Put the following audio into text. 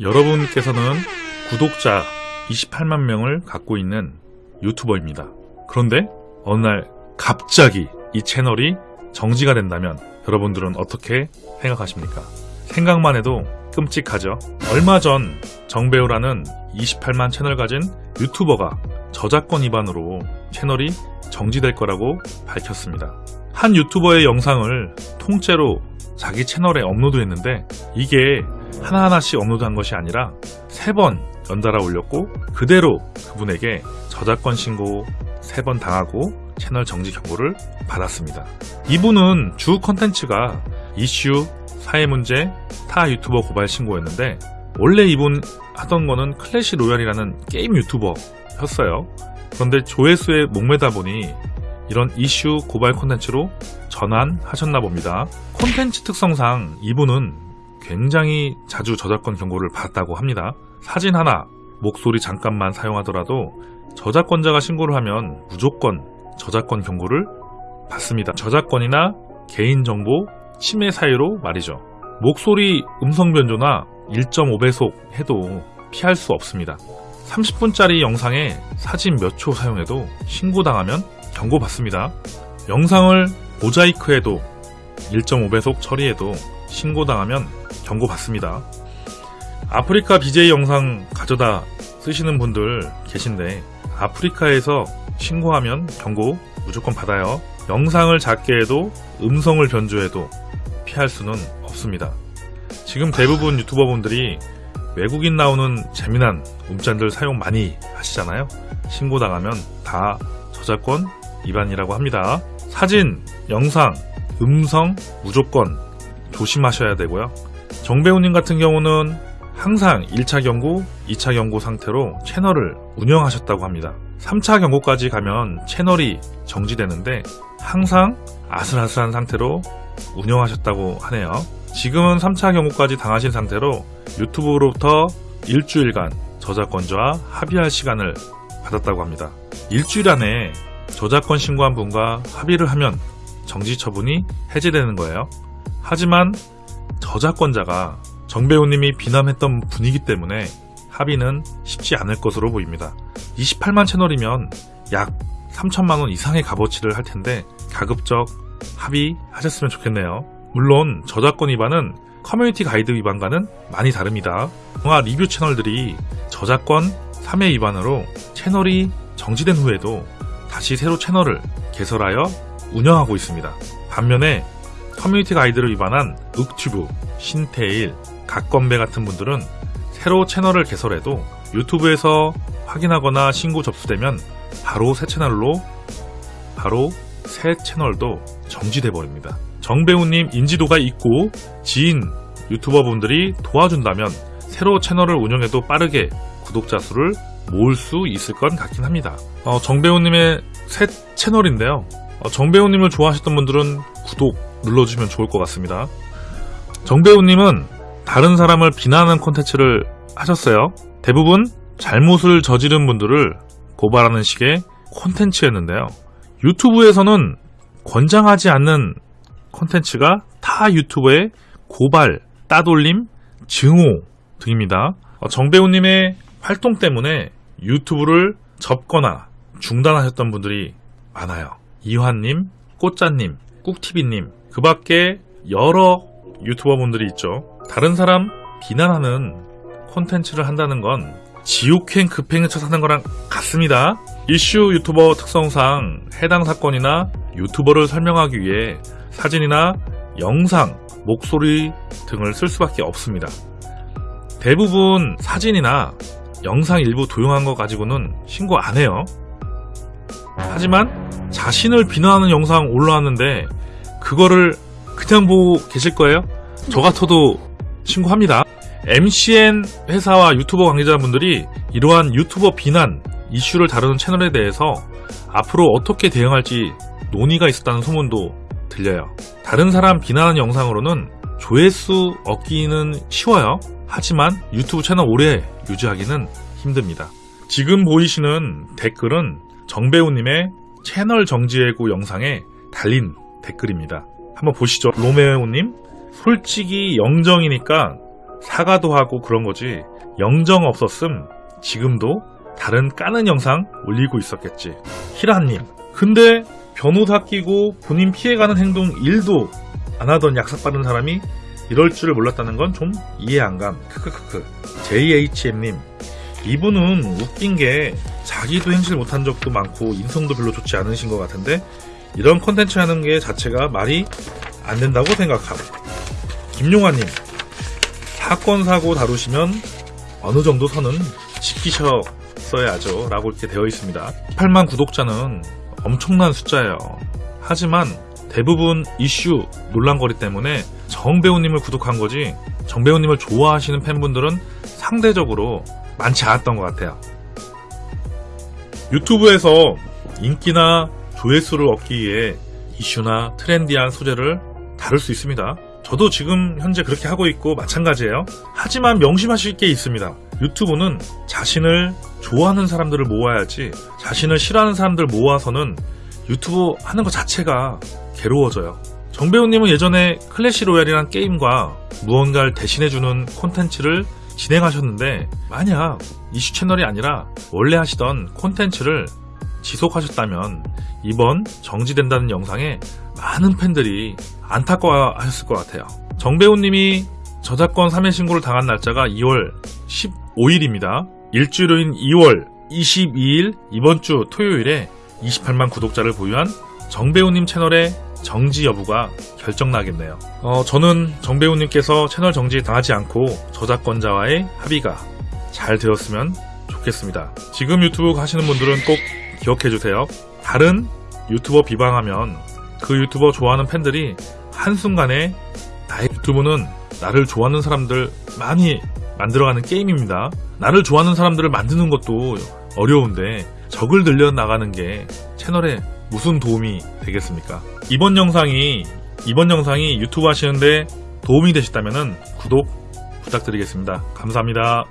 여러분께서는 구독자 28만 명을 갖고 있는 유튜버입니다. 그런데 어느 날 갑자기 이 채널이 정지가 된다면 여러분들은 어떻게 생각하십니까? 생각만 해도 끔찍하죠. 얼마 전 정배우라는 28만 채널 가진 유튜버가 저작권 위반으로 채널이 정지될 거라고 밝혔습니다. 한 유튜버의 영상을 통째로 자기 채널에 업로드했는데 이게 하나하나씩 업로드한 것이 아니라 세 번 연달아 올렸고 그대로 그분에게 저작권 신고 세 번 당하고 채널 정지 경고를 받았습니다. 이분은 주 컨텐츠가 이슈, 사회 문제, 타 유튜버 고발 신고였는데 원래 이분 하던 거는 클래시 로얄이라는 게임 유튜버였어요. 그런데 조회수에 목매다 보니 이런 이슈 고발 콘텐츠로 전환하셨나 봅니다. 콘텐츠 특성상 이분은 굉장히 자주 저작권 경고를 받았다고 합니다. 사진 하나, 목소리 잠깐만 사용하더라도 저작권자가 신고를 하면 무조건 저작권 경고를 받습니다. 저작권이나 개인정보 침해 사유로 말이죠. 목소리 음성 변조나 1.5배속 해도 피할 수 없습니다. 30분짜리 영상에 사진 몇 초 사용해도 신고당하면 경고받습니다. 영상을 모자이크해도 1.5배속 처리해도 신고당하면 경고받습니다. 아프리카 BJ 영상 가져다 쓰시는 분들 계신데 아프리카에서 신고하면 경고 무조건 받아요. 영상을 작게 해도 음성을 변조해도 피할 수는 없습니다. 지금 대부분 유튜버 분들이 외국인 나오는 재미난 문자들 사용 많이 하시잖아요. 신고당하면 다 저작권 위반이라고 합니다. 사진, 영상, 음성 무조건 조심하셔야 되고요. 정배우님 같은 경우는 항상 1차 경고, 2차 경고 상태로 채널을 운영하셨다고 합니다. 3차 경고까지 가면 채널이 정지되는데 항상 아슬아슬한 상태로 운영하셨다고 하네요. 지금은 3차 경고까지 당하신 상태로 유튜브로부터 일주일간 저작권자와 합의할 시간을 받았다고 합니다. 일주일 안에 저작권 신고한 분과 합의를 하면 정지 처분이 해제되는 거예요. 하지만 저작권자가 정배우님이 비난했던 분이기 때문에 합의는 쉽지 않을 것으로 보입니다. 28만 채널이면 약 3천만원 이상의 값어치를 할 텐데 가급적 합의하셨으면 좋겠네요. 물론 저작권 위반은 커뮤니티 가이드 위반과는 많이 다릅니다. 영화 리뷰 채널들이 저작권 3회 위반으로 채널이 정지된 후에도 다시 새로 채널을 개설하여 운영하고 있습니다. 반면에 커뮤니티 가이드를 위반한 윽튜브, 신테일, 각건배 같은 분들은 새로 채널을 개설해도 유튜브에서 확인하거나 신고 접수되면 바로 새 채널로 바로 새 채널도 정지돼 버립니다. 정배우님 인지도가 있고 지인 유튜버 분들이 도와준다면 새로 채널을 운영해도 빠르게 구독자 수를 모을 수 있을 것 같긴 합니다. 어, 정배우님의 새 채널인데요. 어, 정배우님을 좋아하셨던 분들은 구독 눌러주시면 좋을 것 같습니다. 정배우님은 다른 사람을 비난하는 콘텐츠를 하셨어요. 대부분 잘못을 저지른 분들을 고발하는 식의 콘텐츠였는데요. 유튜브에서는 권장하지 않는 콘텐츠가 타 유튜버의 고발, 따돌림, 증오 등입니다. 어, 정배우님의 활동 때문에 유튜브를 접거나 중단하셨던 분들이 많아요. 이환님, 꽃자님, 꾹티비님, 그 밖에 여러 유튜버 분들이 있죠. 다른 사람 비난하는 콘텐츠를 한다는 건 지옥행 급행을 쳐사는 거랑 같습니다. 이슈 유튜버 특성상 해당 사건이나 유튜버를 설명하기 위해 사진이나 영상, 목소리 등을 쓸 수밖에 없습니다. 대부분 사진이나 영상 일부 도용한 거 가지고는 신고 안 해요. 하지만 자신을 비난하는 영상 올라왔는데 그거를 그냥 보고 계실 거예요? 저 같아도 신고합니다. MCN 회사와 유튜버 관계자분들이 이러한 유튜버 비난 이슈를 다루는 채널에 대해서 앞으로 어떻게 대응할지 논의가 있었다는 소문도 들려요. 다른 사람 비난하는 영상으로는 조회수 얻기는 쉬워요. 하지만 유튜브 채널 오래 유지하기는 힘듭니다. 지금 보이시는 댓글은 정배우님의 채널 정지 해고 영상에 달린 댓글입니다. 한번 보시죠. 로메오님, 솔직히 영정이니까 사과도 하고 그런 거지 영정 없었음 지금도 다른 까는 영상 올리고 있었겠지. 히라님. 근데 변호사 끼고 본인 피해가는 행동 1도 안 하던 약삭 빠른 사람이 이럴 줄을 몰랐다는 건 좀 이해 안 감. 크크크크. JHM님. 이분은 웃긴 게 자기도 행실 못한 적도 많고 인성도 별로 좋지 않으신 것 같은데 이런 컨텐츠 하는 게 자체가 말이 안 된다고 생각함. 김용화님. 사건 사고 다루시면 어느 정도 선은 지키셨어야죠 라고 이렇게 되어 있습니다 8만 구독자는 엄청난 숫자예요 하지만 대부분 이슈 논란거리 때문에 정배우님을 구독한 거지 정배우님을 좋아하시는 팬분들은 상대적으로 많지 않았던 것 같아요 유튜브에서 인기나 조회수를 얻기 위해 이슈나 트렌디한 소재를 다룰 수 있습니다 저도 지금 현재 그렇게 하고 있고 마찬가지예요. 하지만 명심하실 게 있습니다. 유튜브는 자신을 좋아하는 사람들을 모아야지 자신을 싫어하는 사람들 모아서는 유튜브 하는 것 자체가 괴로워져요. 정배우님은 예전에 클래시 로얄이란 게임과 무언가를 대신해주는 콘텐츠를 진행하셨는데 만약 이슈 채널이 아니라 원래 하시던 콘텐츠를 지속하셨다면 이번 정지된다는 영상에 많은 팬들이 안타까워하셨을 것 같아요. 정배우님이 저작권 3회 신고를 당한 날짜가 2월 15일입니다. 일주일 후인 2월 22일 이번 주 토요일에 28만 구독자를 보유한 정배우님 채널의 정지 여부가 결정나겠네요. 어, 저는 정배우님께서 채널 정지 당하지 않고 저작권자와의 합의가 잘 되었으면 좋겠습니다. 지금 유튜브 하시는 분들은 꼭 기억해주세요. 다른 유튜버 비방하면 그 유튜버 좋아하는 팬들이 한순간에 나의 유튜브는 나를 좋아하는 사람들 많이 만들어가는 게임입니다. 나를 좋아하는 사람들을 만드는 것도 어려운데 적을 늘려 나가는 게 채널에 무슨 도움이 되겠습니까? 이번 영상이 이번 영상이 유튜브 하시는데 도움이 되셨다면 구독 부탁드리겠습니다. 감사합니다.